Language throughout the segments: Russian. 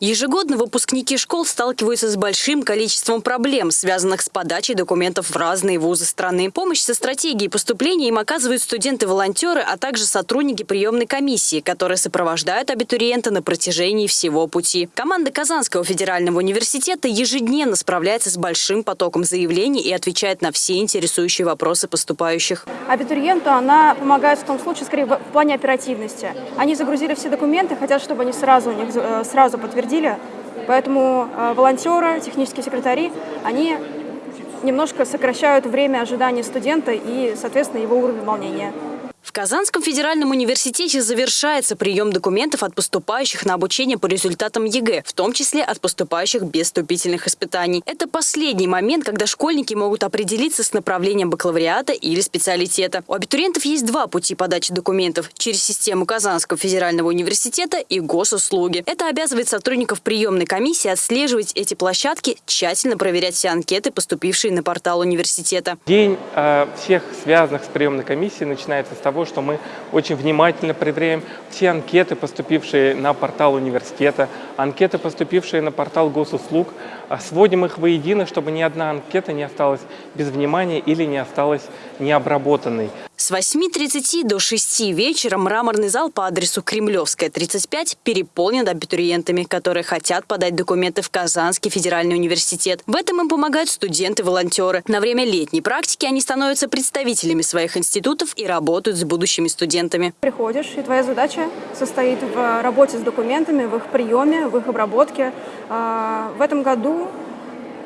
Ежегодно выпускники школ сталкиваются с большим количеством проблем, связанных с подачей документов в разные вузы страны. Помощь со стратегией поступления им оказывают студенты-волонтеры, а также сотрудники приемной комиссии, которые сопровождают абитуриента на протяжении всего пути. Команда Казанского федерального университета ежедневно справляется с большим потоком заявлений и отвечает на все интересующие вопросы поступающих. Абитуриенту она помогает в том случае, скорее, в плане оперативности. Они загрузили все документы, хотят, чтобы они сразу у них э, сразу подтвердили. Поэтому э, волонтеры, технические секретари, они немножко сокращают время ожидания студента и, соответственно, его уровень волнения. В Казанском федеральном университете завершается прием документов от поступающих на обучение по результатам ЕГЭ, в том числе от поступающих без вступительных испытаний. Это последний момент, когда школьники могут определиться с направлением бакалавриата или специалитета. У абитуриентов есть два пути подачи документов – через систему Казанского федерального университета и госуслуги. Это обязывает сотрудников приемной комиссии отслеживать эти площадки, тщательно проверять все анкеты, поступившие на портал университета. День э, всех связанных с приемной комиссией начинается с того, что мы очень внимательно проверяем все анкеты, поступившие на портал университета, анкеты, поступившие на портал госуслуг, а сводим их воедино, чтобы ни одна анкета не осталась без внимания или не осталась необработанной. С 8.30 до 6 вечера мраморный зал по адресу Кремлевская, 35 переполнен абитуриентами, которые хотят подать документы в Казанский федеральный университет. В этом им помогают студенты-волонтеры. На время летней практики они становятся представителями своих институтов и работают с будущими студентами. Приходишь, и твоя задача состоит в работе с документами, в их приеме, в их обработке. А, в этом году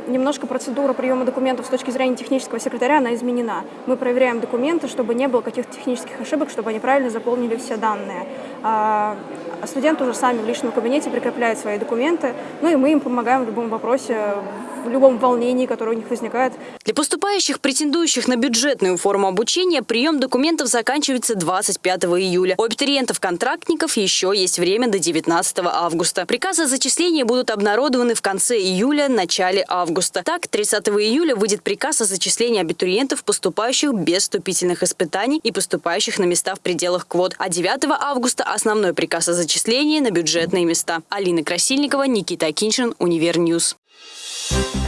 немножко процедура приема документов с точки зрения технического секретаря, она изменена. Мы проверяем документы, чтобы не было каких-то технических ошибок, чтобы они правильно заполнили все данные. А, студенты уже сами в личном кабинете прикрепляют свои документы, ну и мы им помогаем в любом вопросе, в любом волнении, которое у них возникает. Для поступающих, претендующих на бюджетную форму обучения, прием документов заканчивается 25 июля. У абитуриентов-контрактников еще есть время до 19 августа. Приказы о зачислении будут обнародованы в конце июля, начале августа. Так, 30 июля выйдет приказ о зачислении абитуриентов, поступающих без вступительных испытаний и поступающих на места в пределах квот. А 9 августа основной приказ о зачислении на бюджетные места. Алина Красильникова, Никита Акиншин, Универньюз. Thank